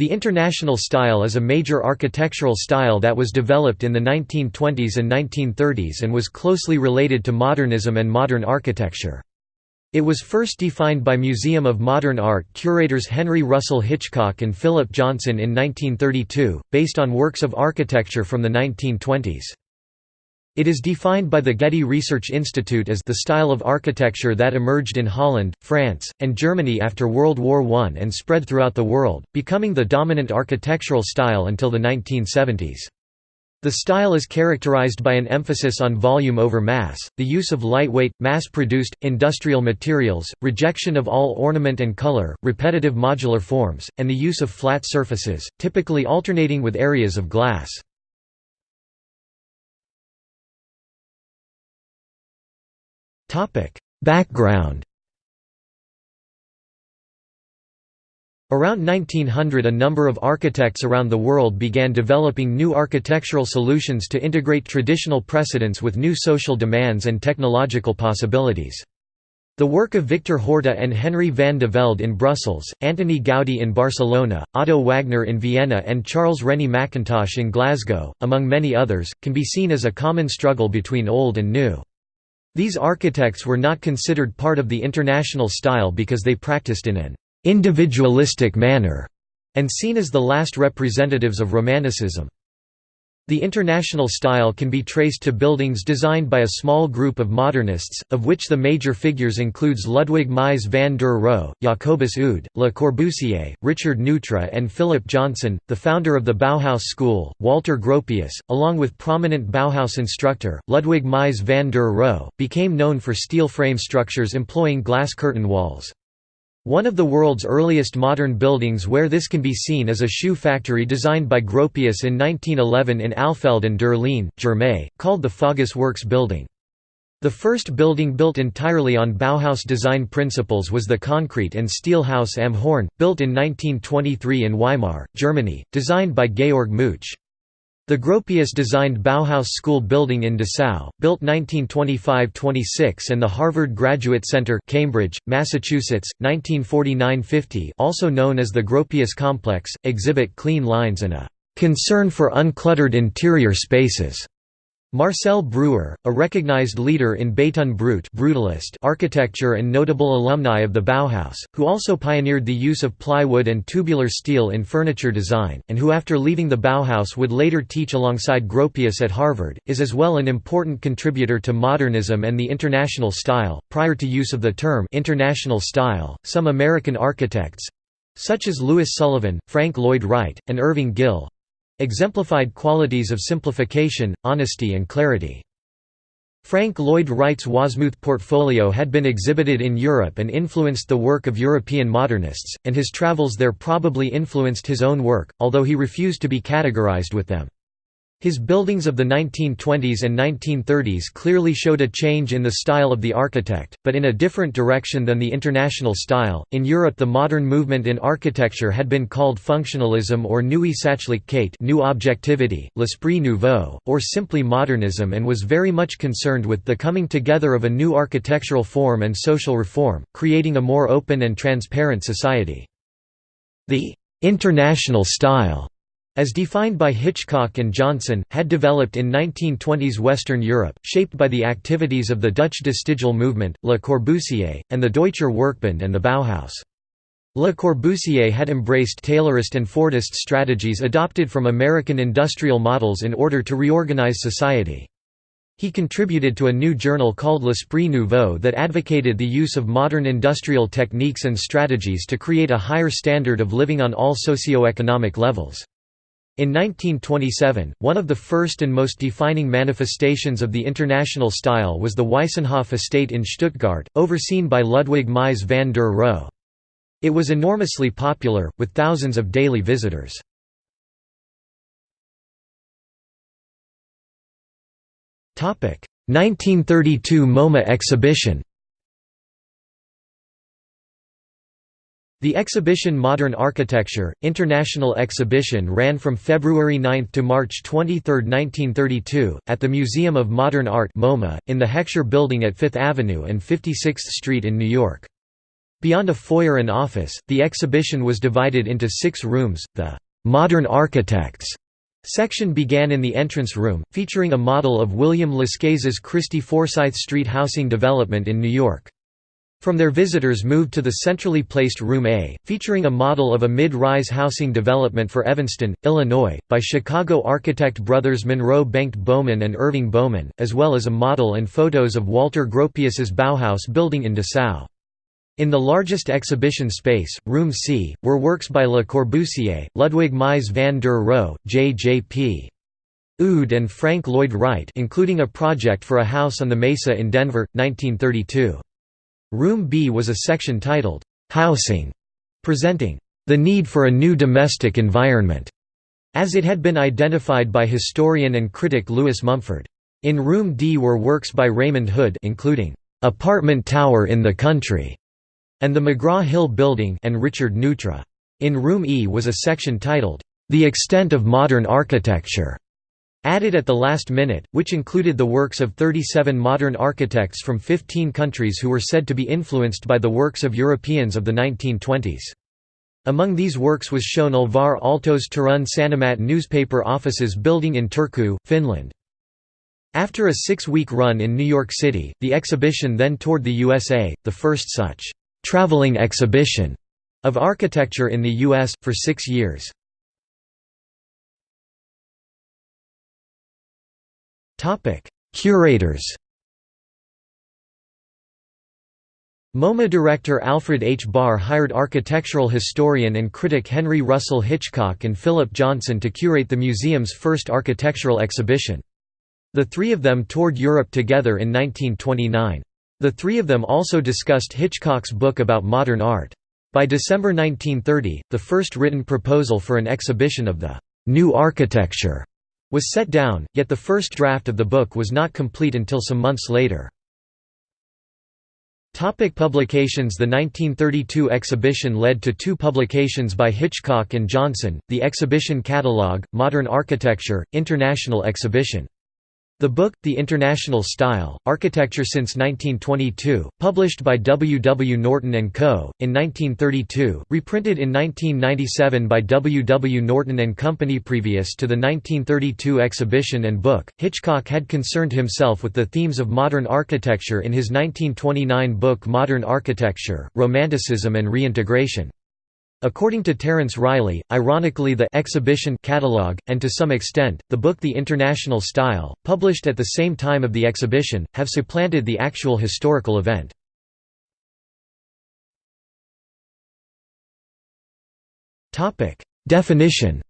The International style is a major architectural style that was developed in the 1920s and 1930s and was closely related to modernism and modern architecture. It was first defined by Museum of Modern Art curators Henry Russell Hitchcock and Philip Johnson in 1932, based on works of architecture from the 1920s. It is defined by the Getty Research Institute as the style of architecture that emerged in Holland, France, and Germany after World War I and spread throughout the world, becoming the dominant architectural style until the 1970s. The style is characterized by an emphasis on volume over mass, the use of lightweight, mass-produced, industrial materials, rejection of all ornament and color, repetitive modular forms, and the use of flat surfaces, typically alternating with areas of glass. Topic: Background. Around 1900 a number of architects around the world began developing new architectural solutions to integrate traditional precedents with new social demands and technological possibilities. The work of Victor Horta and Henry van de Velde in Brussels, Antoni Gaudi in Barcelona, Otto Wagner in Vienna and Charles Rennie Mackintosh in Glasgow, among many others, can be seen as a common struggle between old and new. These architects were not considered part of the international style because they practiced in an individualistic manner and seen as the last representatives of Romanticism. The international style can be traced to buildings designed by a small group of modernists, of which the major figures includes Ludwig Mies van der Rohe, Jacobus Oud, Le Corbusier, Richard Neutra and Philip Johnson, the founder of the Bauhaus school, Walter Gropius, along with prominent Bauhaus instructor, Ludwig Mies van der Rohe, became known for steel frame structures employing glass curtain walls. One of the world's earliest modern buildings where this can be seen is a shoe factory designed by Gropius in 1911 in Alfeld der Leine, Germay, called the Fagus Works building. The first building built entirely on Bauhaus design principles was the concrete and steel house Am Horn, built in 1923 in Weimar, Germany, designed by Georg Muche. The Gropius-designed Bauhaus School building in Dessau, built 1925–26 and the Harvard Graduate Center Cambridge, Massachusetts, 1949–50 also known as the Gropius Complex, exhibit clean lines and a "...concern for uncluttered interior spaces." Marcel Breuer, a recognized leader in Béton brut brutalist architecture and notable alumni of the Bauhaus, who also pioneered the use of plywood and tubular steel in furniture design, and who after leaving the Bauhaus would later teach alongside Gropius at Harvard, is as well an important contributor to modernism and the international style. Prior to use of the term international style, some American architects such as Louis Sullivan, Frank Lloyd Wright, and Irving Gill exemplified qualities of simplification, honesty and clarity. Frank Lloyd Wright's Wasmuth portfolio had been exhibited in Europe and influenced the work of European modernists, and his travels there probably influenced his own work, although he refused to be categorized with them. His buildings of the 1920s and 1930s clearly showed a change in the style of the architect, but in a different direction than the international style. In Europe, the modern movement in architecture had been called functionalism or Neue Sachlichkeit, new objectivity, l'esprit nouveau, or simply modernism, and was very much concerned with the coming together of a new architectural form and social reform, creating a more open and transparent society. The international style as defined by Hitchcock and Johnson, had developed in 1920s Western Europe, shaped by the activities of the Dutch De Stijl movement, Le Corbusier, and the Deutscher Werkbund and the Bauhaus. Le Corbusier had embraced Taylorist and Fordist strategies adopted from American industrial models in order to reorganize society. He contributed to a new journal called L'Esprit Nouveau that advocated the use of modern industrial techniques and strategies to create a higher standard of living on all socio-economic levels. In 1927, one of the first and most defining manifestations of the international style was the Weissenhof estate in Stuttgart, overseen by Ludwig Mies van der Rohe. It was enormously popular, with thousands of daily visitors. Topic: 1932 MoMA exhibition. The exhibition Modern Architecture, International Exhibition ran from February 9 to March 23, 1932, at the Museum of Modern Art MoMA, in the Heckscher Building at Fifth Avenue and 56th Street in New York. Beyond a foyer and office, the exhibition was divided into six rooms. The Modern Architects section began in the entrance room, featuring a model of William Lescaze's Chrystie-Forsyth Street housing development in New York. From there visitors moved to the centrally placed Room A, featuring a model of a mid-rise housing development for Evanston, Illinois, by Chicago architect brothers Monroe Bengt Bowman and Irving Bowman, as well as a model and photos of Walter Gropius's Bauhaus building in Dessau. In the largest exhibition space, Room C, were works by Le Corbusier, Ludwig Mies van der Rohe, J.J.P. Oud and Frank Lloyd Wright including a project for a house on the Mesa in Denver, 1932. Room B was a section titled, "'Housing", presenting, "'the need for a new domestic environment' as it had been identified by historian and critic Lewis Mumford. In Room D were works by Raymond Hood including, "'Apartment Tower in the Country' and the McGraw-Hill Building and Richard Neutra. In Room E was a section titled, "'The Extent of Modern Architecture' added at the last minute, which included the works of 37 modern architects from 15 countries who were said to be influenced by the works of Europeans of the 1920s. Among these works was shown Alvar Aalto's Turun Sanomat newspaper offices building in Turku, Finland. After a six-week run in New York City, the exhibition then toured the USA, the first such traveling exhibition of architecture in the U.S., for six years. Curators MoMA director Alfred H. Barr hired architectural historian and critic Henry Russell Hitchcock and Philip Johnson to curate the museum's first architectural exhibition. The three of them toured Europe together in 1929. The three of them also discussed Hitchcock's book about modern art. By December 1930, the first written proposal for an exhibition of the «new architecture» was set down, yet the first draft of the book was not complete until some months later. Topic publications The 1932 exhibition led to two publications by Hitchcock and Johnson, the exhibition catalogue, Modern Architecture, International Exhibition. The book, The International Style, Architecture Since 1922, published by W. W. Norton & Co., in 1932, reprinted in 1997 by W. W. Norton & Company Previous to the 1932 exhibition and book, Hitchcock had concerned himself with the themes of modern architecture in his 1929 book Modern Architecture, Romanticism and Reintegration. According to Terence Riley, ironically the exhibition catalog, and to some extent, the book The International Style, published at the same time of the exhibition, have supplanted the actual historical event. Definition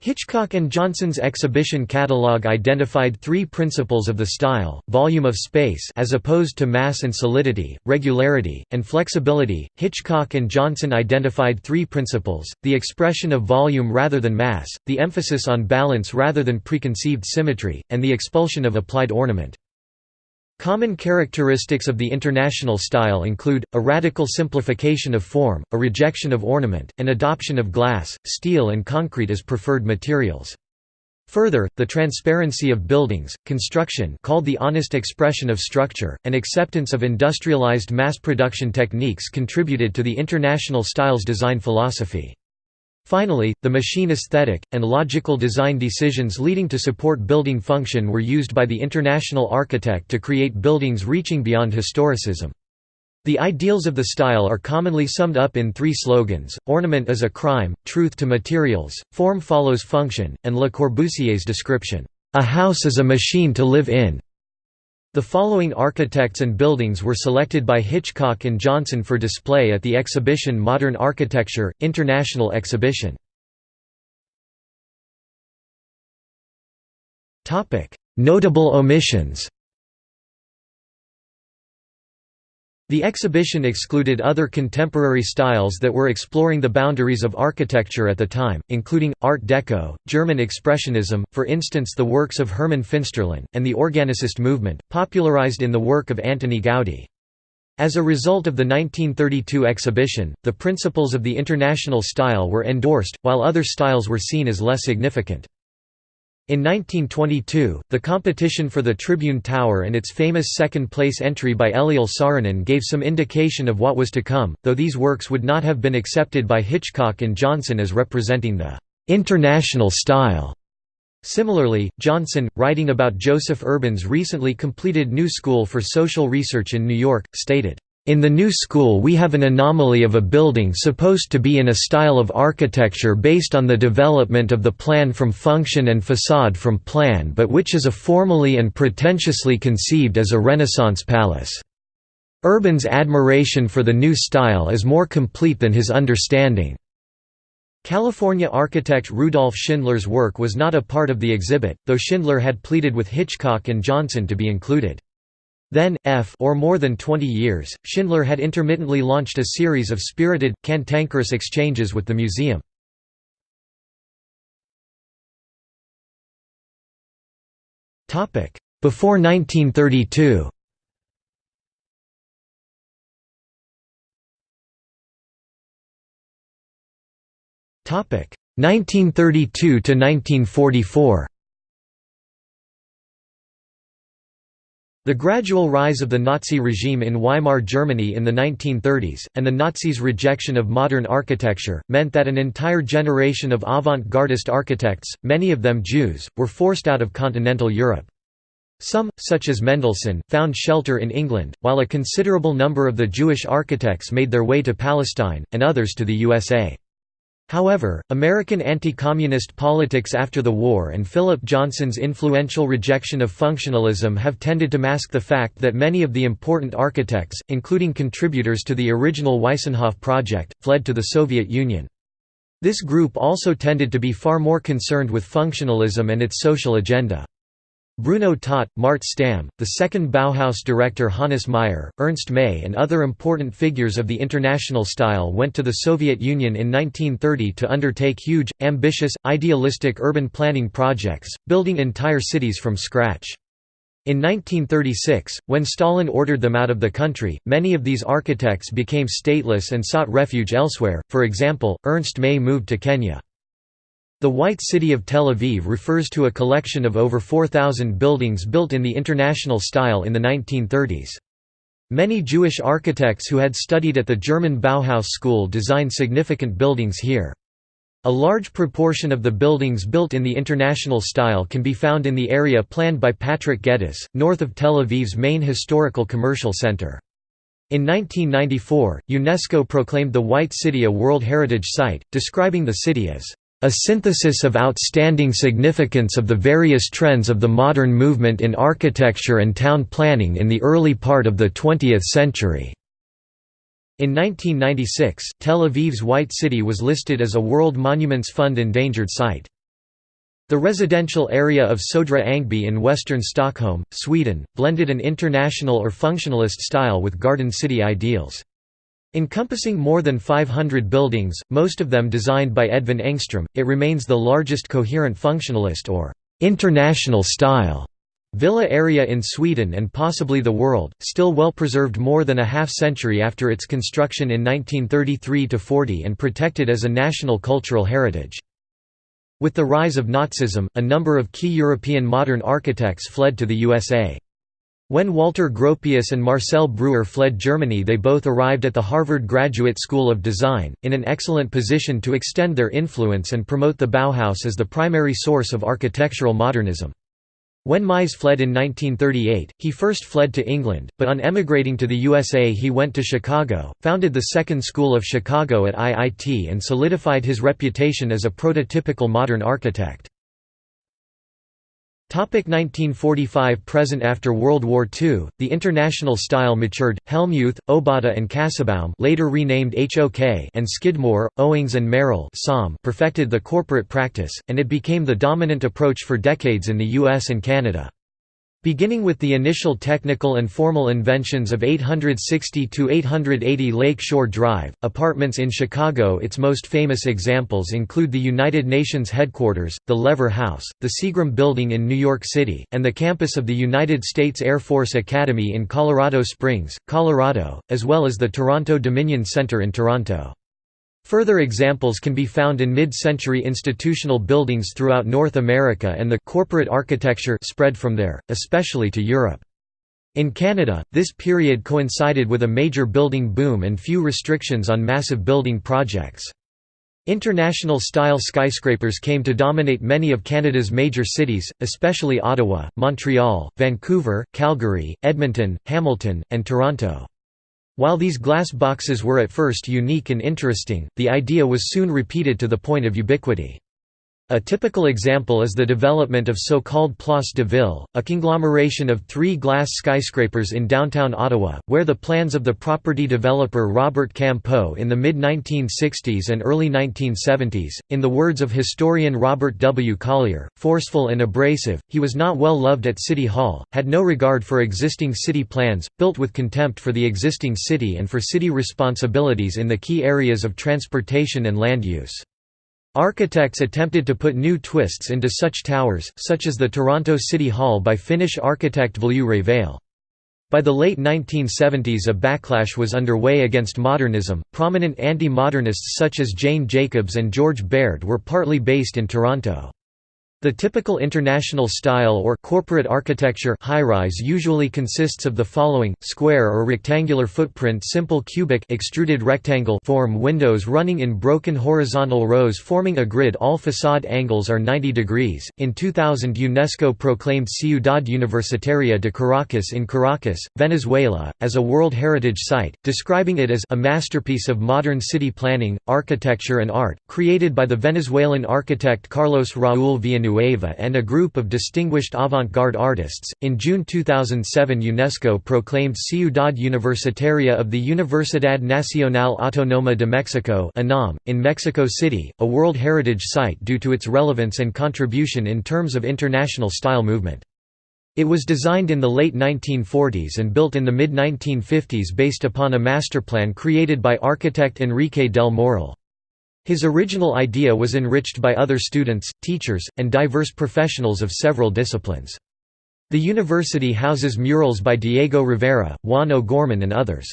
Hitchcock and Johnson's exhibition catalogue identified three principles of the style, volume of space as opposed to mass and solidity, regularity, and flexibility. Hitchcock and Johnson identified three principles, the expression of volume rather than mass, the emphasis on balance rather than preconceived symmetry, and the expulsion of applied ornament. Common characteristics of the international style include, a radical simplification of form, a rejection of ornament, and adoption of glass, steel and concrete as preferred materials. Further, the transparency of buildings, construction called the honest expression of structure, and acceptance of industrialized mass production techniques contributed to the international style's design philosophy. Finally, the machine aesthetic, and logical design decisions leading to support building function were used by the international architect to create buildings reaching beyond historicism. The ideals of the style are commonly summed up in three slogans, ornament is a crime, truth to materials, form follows function, and Le Corbusier's description, "...a house is a machine to live in." The following architects and buildings were selected by Hitchcock and Johnson for display at the exhibition Modern Architecture, International Exhibition. Notable omissions The exhibition excluded other contemporary styles that were exploring the boundaries of architecture at the time, including, Art Deco, German Expressionism, for instance the works of Hermann Finsterlin, and the Organicist movement, popularized in the work of Antoni Gaudí. As a result of the 1932 exhibition, the principles of the international style were endorsed, while other styles were seen as less significant. In 1922, the competition for the Tribune Tower and its famous second-place entry by Eliel Saarinen gave some indication of what was to come, though these works would not have been accepted by Hitchcock and Johnson as representing the «international style». Similarly, Johnson, writing about Joseph Urban's recently completed New School for Social Research in New York, stated, in the new school we have an anomaly of a building supposed to be in a style of architecture based on the development of the plan from function and facade from plan but which is a formally and pretentiously conceived as a Renaissance palace. Urban's admiration for the new style is more complete than his understanding. California architect Rudolf Schindler's work was not a part of the exhibit, though Schindler had pleaded with Hitchcock and Johnson to be included. Then, f or more than 20 years, Schindler had intermittently launched a series of spirited, cantankerous exchanges with the museum. Before 1932 1932 to 1944 The gradual rise of the Nazi regime in Weimar Germany in the 1930s, and the Nazis' rejection of modern architecture, meant that an entire generation of avant-gardist architects, many of them Jews, were forced out of continental Europe. Some, such as Mendelsohn, found shelter in England, while a considerable number of the Jewish architects made their way to Palestine, and others to the USA. However, American anti-communist politics after the war and Philip Johnson's influential rejection of functionalism have tended to mask the fact that many of the important architects, including contributors to the original Weissenhof project, fled to the Soviet Union. This group also tended to be far more concerned with functionalism and its social agenda. Bruno Taut, Mart Stam, the second Bauhaus director Hannes Meyer, Ernst May and other important figures of the international style went to the Soviet Union in 1930 to undertake huge, ambitious, idealistic urban planning projects, building entire cities from scratch. In 1936, when Stalin ordered them out of the country, many of these architects became stateless and sought refuge elsewhere, for example, Ernst May moved to Kenya. The White City of Tel Aviv refers to a collection of over 4,000 buildings built in the international style in the 1930s. Many Jewish architects who had studied at the German Bauhaus school designed significant buildings here. A large proportion of the buildings built in the international style can be found in the area planned by Patrick Geddes, north of Tel Aviv's main historical commercial center. In 1994, UNESCO proclaimed the White City a World Heritage Site, describing the city as a synthesis of outstanding significance of the various trends of the modern movement in architecture and town planning in the early part of the 20th century. In 1996, Tel Aviv's White City was listed as a World Monuments Fund endangered site. The residential area of Södra Ängby in western Stockholm, Sweden, blended an international or functionalist style with garden city ideals. Encompassing more than 500 buildings, most of them designed by Edvin Engström, it remains the largest coherent functionalist or «international style» villa area in Sweden and possibly the world, still well preserved more than a half-century after its construction in 1933–40 and protected as a national cultural heritage. With the rise of Nazism, a number of key European modern architects fled to the USA. When Walter Gropius and Marcel Breuer fled Germany they both arrived at the Harvard Graduate School of Design, in an excellent position to extend their influence and promote the Bauhaus as the primary source of architectural modernism. When Mies fled in 1938, he first fled to England, but on emigrating to the USA he went to Chicago, founded the Second School of Chicago at IIT and solidified his reputation as a prototypical modern architect. 1945 Present After World War II, the international style matured. Hellmuth, Obata and Kassebaum later renamed HOK and Skidmore, Owings and Merrill perfected the corporate practice, and it became the dominant approach for decades in the US and Canada. Beginning with the initial technical and formal inventions of 860–880 Lake Shore Drive, apartments in Chicago its most famous examples include the United Nations headquarters, the Lever House, the Seagram Building in New York City, and the campus of the United States Air Force Academy in Colorado Springs, Colorado, as well as the Toronto Dominion Center in Toronto. Further examples can be found in mid-century institutional buildings throughout North America and the corporate architecture spread from there, especially to Europe. In Canada, this period coincided with a major building boom and few restrictions on massive building projects. International-style skyscrapers came to dominate many of Canada's major cities, especially Ottawa, Montreal, Vancouver, Calgary, Edmonton, Hamilton, and Toronto. While these glass boxes were at first unique and interesting, the idea was soon repeated to the point of ubiquity. A typical example is the development of so-called Place de Ville, a conglomeration of three glass skyscrapers in downtown Ottawa, where the plans of the property developer Robert Campeau in the mid-1960s and early 1970s, in the words of historian Robert W. Collier, forceful and abrasive, he was not well loved at City Hall, had no regard for existing city plans, built with contempt for the existing city and for city responsibilities in the key areas of transportation and land use. Architects attempted to put new twists into such towers, such as the Toronto City Hall by Finnish architect Viljo Revell. By the late 1970s a backlash was underway against modernism. Prominent anti-modernists such as Jane Jacobs and George Baird were partly based in Toronto. The typical international style or corporate architecture high-rise usually consists of the following: square or rectangular footprint, simple cubic extruded rectangle form, windows running in broken horizontal rows forming a grid. All facade angles are 90 degrees. In 2000, UNESCO proclaimed Ciudad Universitaria de Caracas in Caracas, Venezuela, as a World Heritage Site, describing it as a masterpiece of modern city planning, architecture and art, created by the Venezuelan architect Carlos Raúl Villanueva Villanueva and a group of distinguished avant-garde artists. In June 2007, UNESCO proclaimed Ciudad Universitaria of the Universidad Nacional Autónoma de Mexico (UNAM) in Mexico City, a World Heritage Site due to its relevance and contribution in terms of international style movement. It was designed in the late 1940s and built in the mid-1950s based upon a masterplan created by architect Enrique del Moral. His original idea was enriched by other students, teachers, and diverse professionals of several disciplines. The university houses murals by Diego Rivera, Juan O'Gorman and others.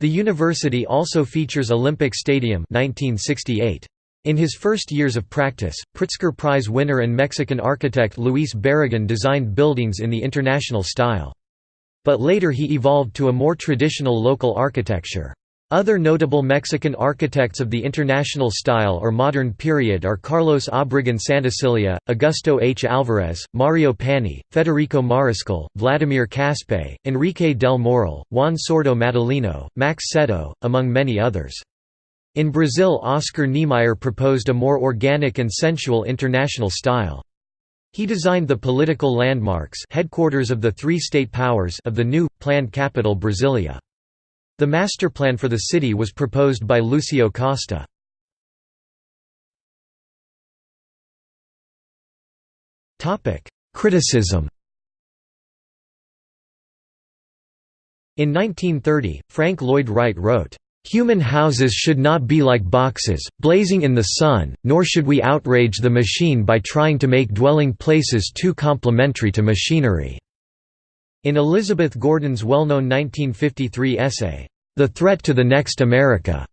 The university also features Olympic Stadium 1968. In his first years of practice, Pritzker Prize winner and Mexican architect Luis Barragan designed buildings in the international style. But later he evolved to a more traditional local architecture. Other notable Mexican architects of the international style or modern period are Carlos Obregón Santacilla, Augusto H. Alvarez, Mario Pani, Federico Mariscal, Vladimir Caspe, Enrique del Moral, Juan Sordo Madaleno, Max Cetto, among many others. In Brazil Oscar Niemeyer proposed a more organic and sensual international style. He designed the political landmarks headquarters of the three state powers of the new, planned capital Brasilia. The master plan for the city was proposed by Lucio Costa. Criticism In 1930, Frank Lloyd Wright wrote, Human houses should not be like boxes, blazing in the sun, nor should we outrage the machine by trying to make dwelling places too complementary to machinery. In Elizabeth Gordon's well-known 1953 essay, The Threat to the Next America,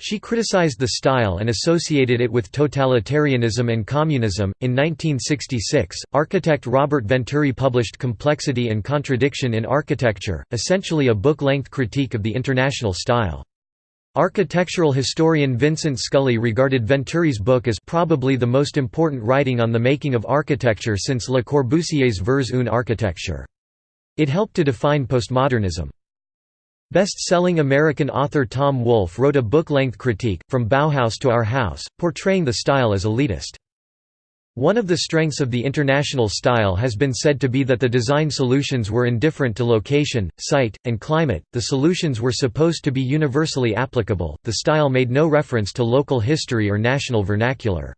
she criticized the style and associated it with totalitarianism and communism. In 1966, architect Robert Venturi published Complexity and Contradiction in Architecture, essentially a book length critique of the international style. Architectural historian Vincent Scully regarded Venturi's book as probably the most important writing on the making of architecture since Le Corbusier's Vers une architecture. It helped to define postmodernism. Best-selling American author Tom Wolfe wrote a book-length critique, From Bauhaus to Our House, portraying the style as elitist. One of the strengths of the international style has been said to be that the design solutions were indifferent to location, site, and climate, the solutions were supposed to be universally applicable, the style made no reference to local history or national vernacular.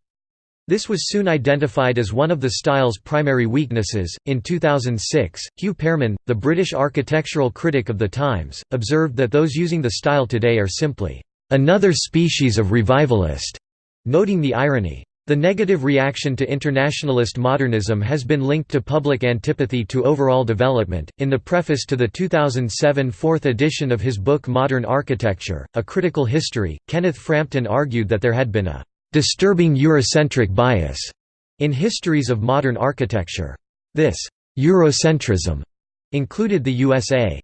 This was soon identified as one of the style's primary weaknesses. In 2006, Hugh Pearman, the British architectural critic of The Times, observed that those using the style today are simply another species of revivalist, noting the irony. The negative reaction to internationalist modernism has been linked to public antipathy to overall development. In the preface to the 2007 fourth edition of his book Modern Architecture A Critical History, Kenneth Frampton argued that there had been a disturbing Eurocentric bias in histories of modern architecture. This Eurocentrism included the USA.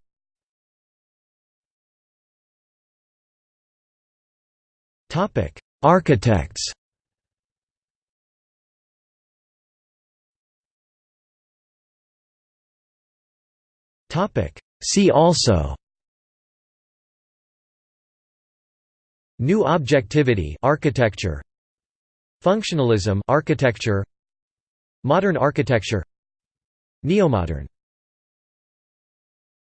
Topic: Architects. Topic: See also New objectivity architecture Functionalism architecture Modern architecture Neomodern